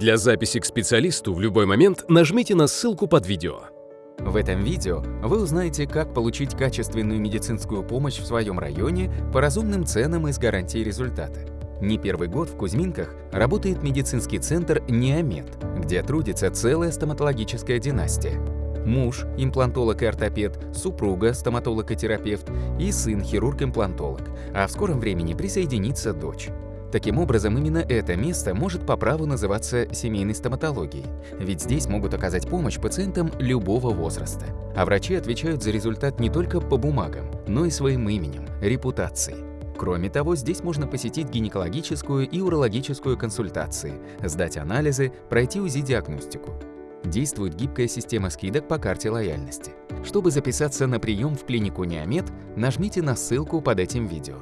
Для записи к специалисту в любой момент нажмите на ссылку под видео. В этом видео вы узнаете, как получить качественную медицинскую помощь в своем районе по разумным ценам и с гарантией результата. Не первый год в Кузьминках работает медицинский центр «Неомед», где трудится целая стоматологическая династия. Муж – имплантолог и ортопед, супруга – стоматолог и терапевт и сын – хирург-имплантолог, а в скором времени присоединится дочь. Таким образом, именно это место может по праву называться семейной стоматологией, ведь здесь могут оказать помощь пациентам любого возраста. А врачи отвечают за результат не только по бумагам, но и своим именем, репутацией. Кроме того, здесь можно посетить гинекологическую и урологическую консультации, сдать анализы, пройти УЗИ-диагностику. Действует гибкая система скидок по карте лояльности. Чтобы записаться на прием в клинику Неомед, нажмите на ссылку под этим видео.